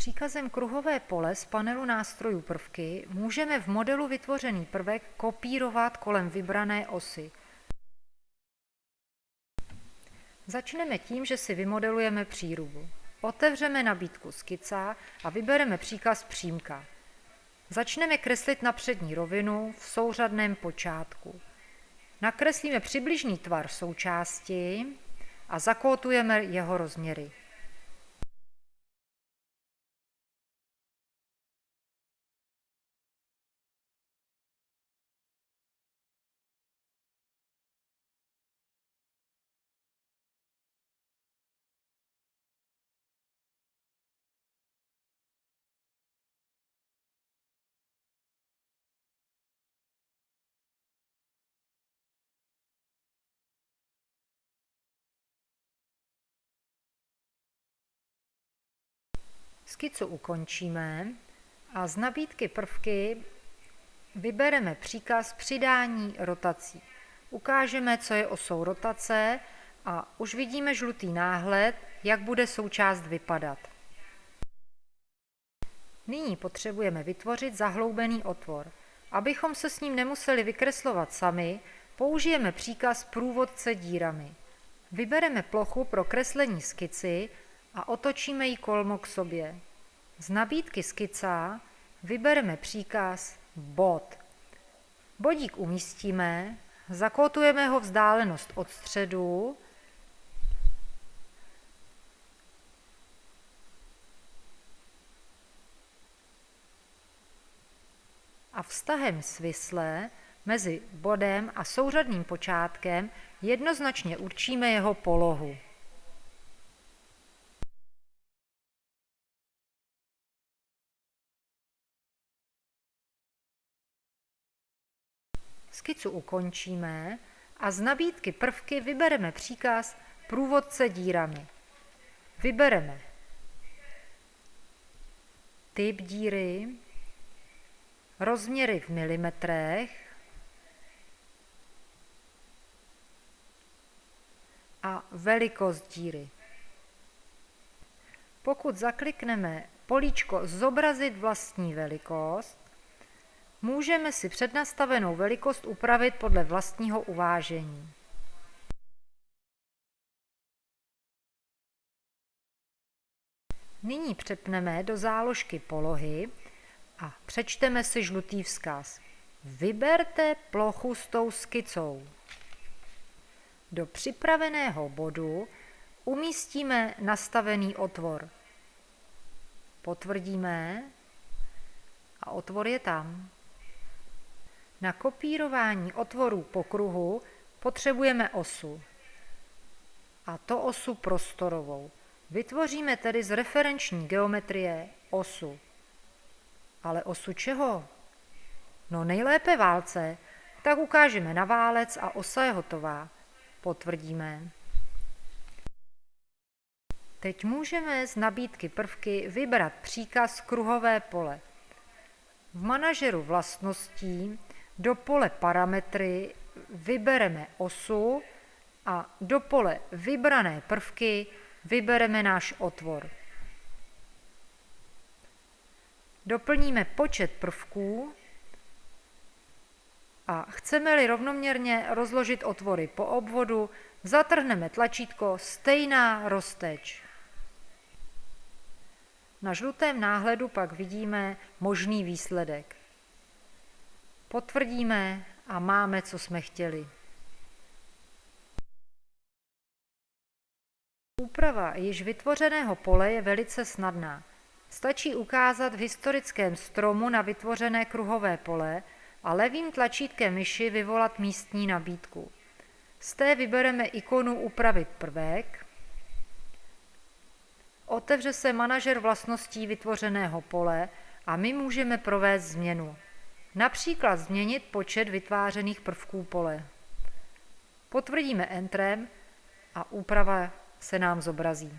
Příkazem kruhové pole z panelu nástrojů prvky můžeme v modelu vytvořený prvek kopírovat kolem vybrané osy. Začneme tím, že si vymodelujeme přírubu. Otevřeme nabídku skica a vybereme příkaz přímka. Začneme kreslit na přední rovinu v souřadném počátku. Nakreslíme přibližný tvar součásti a zakótujeme jeho rozměry. Skicu ukončíme a z nabídky prvky vybereme příkaz přidání rotací. Ukážeme, co je osou rotace a už vidíme žlutý náhled, jak bude součást vypadat. Nyní potřebujeme vytvořit zahloubený otvor. Abychom se s ním nemuseli vykreslovat sami, použijeme příkaz průvodce dírami. Vybereme plochu pro kreslení skici a otočíme ji kolmo k sobě. Z nabídky skica vybereme příkaz bod. Bodík umístíme, zakotujeme ho vzdálenost od středu a vztahem svisle mezi bodem a souřadným počátkem jednoznačně určíme jeho polohu. Skicu ukončíme a z nabídky prvky vybereme příkaz průvodce dírami. Vybereme typ díry, rozměry v milimetrech a velikost díry. Pokud zaklikneme políčko Zobrazit vlastní velikost, Můžeme si přednastavenou velikost upravit podle vlastního uvážení. Nyní přepneme do záložky polohy a přečteme si žlutý vzkaz. Vyberte plochu s tou skicou. Do připraveného bodu umístíme nastavený otvor. Potvrdíme a otvor je tam. Na kopírování otvorů po kruhu potřebujeme osu. A to osu prostorovou. Vytvoříme tedy z referenční geometrie osu. Ale osu čeho? No nejlépe válce, tak ukážeme na válec a osa je hotová. Potvrdíme. Teď můžeme z nabídky prvky vybrat příkaz kruhové pole. V manažeru vlastností do pole parametry vybereme osu a do pole vybrané prvky vybereme náš otvor. Doplníme počet prvků a chceme-li rovnoměrně rozložit otvory po obvodu, zatrhneme tlačítko Stejná rozteč. Na žlutém náhledu pak vidíme možný výsledek. Potvrdíme a máme, co jsme chtěli. Úprava již vytvořeného pole je velice snadná. Stačí ukázat v historickém stromu na vytvořené kruhové pole a levým tlačítkem myši vyvolat místní nabídku. Z té vybereme ikonu Upravit prvek. Otevře se manažer vlastností vytvořeného pole a my můžeme provést změnu. Například změnit počet vytvářených prvků pole. Potvrdíme Entrem a úprava se nám zobrazí.